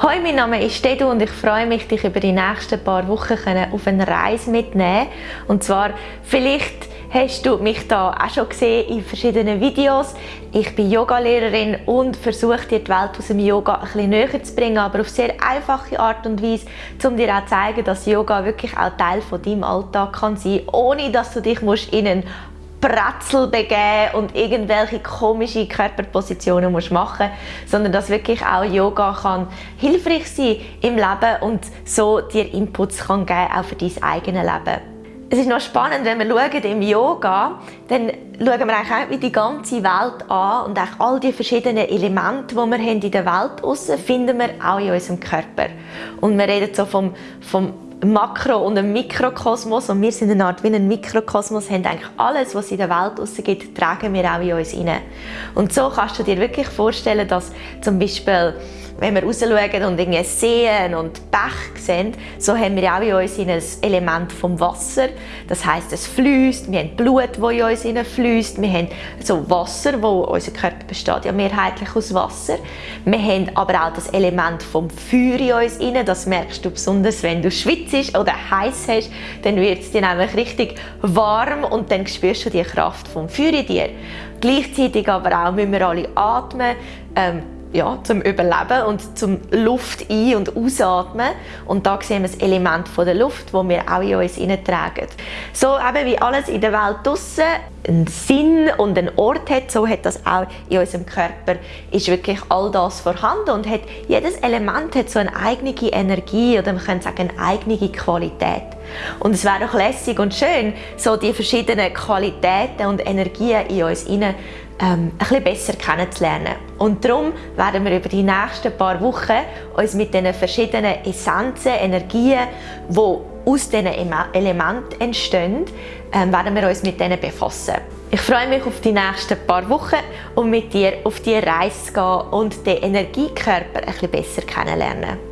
Hoi, mein Name ist Dedu und ich freue mich, dich über die nächsten paar Wochen auf eine Reise mitnehmen. Und zwar, vielleicht hast du mich da auch schon gesehen in verschiedenen Videos. Ich bin Yogalehrerin und versuche dir die Welt aus dem Yoga ein bisschen näher zu bringen, aber auf sehr einfache Art und Weise, um dir auch zu zeigen, dass Yoga wirklich auch Teil von deinem Alltag kann sein, ohne dass du dich in einen Bretzel begeben und irgendwelche komische Körperpositionen musst machen sondern dass wirklich auch Yoga kann hilfreich sein im Leben und so dir Inputs kann geben auch für dein eigenes Leben. Es ist noch spannend, wenn wir schauen im Yoga, dann schauen wir eigentlich auch die ganze Welt an und auch all die verschiedenen Elemente, die wir haben in der Welt haben, finden wir auch in unserem Körper. Und wir reden so vom, vom Makro- und ein Mikrokosmos und wir sind eine Art wie ein Mikrokosmos, haben eigentlich alles, was in der Welt gibt, tragen wir auch in uns hinein. Und so kannst du dir wirklich vorstellen, dass zum Beispiel wenn wir rausschauen und irgendwie Seen und Bach sehen, so haben wir auch in uns ein Element vom Wasser. Das heißt, es fließt, wir haben Blut, das in uns fließt, wir haben so Wasser, wo unser Körper besteht ja mehrheitlich aus Wasser. Wir haben aber auch das Element vom Feuer in uns rein. Das merkst du besonders, wenn du schwitzt oder heiß hast, dann wird es dir nämlich richtig warm und dann spürst du die Kraft vom Feuer in dir. Gleichzeitig aber auch müssen wir alle atmen. Ähm, ja, zum Überleben und zum Luft ein- und ausatmen. Und da sehen wir das Element von der Luft, das wir auch in uns tragen. So eben wie alles in der Welt draussen einen Sinn und einen Ort hat, so hat das auch in unserem Körper, ist wirklich all das vorhanden und hat, jedes Element hat so eine eigene Energie oder man könnte sagen eine eigene Qualität. Und es wäre doch lässig und schön, so die verschiedenen Qualitäten und Energien in uns hinein ähm, ein bisschen besser kennenzulernen. Und darum werden wir über die nächsten paar Wochen uns mit den verschiedenen Essenzen, Energien, die aus diesen Elementen entstehen, ähm, werden wir uns mit denen befassen. Ich freue mich auf die nächsten paar Wochen und mit dir auf die Reise zu gehen und den Energiekörper ein bisschen besser kennenlernen.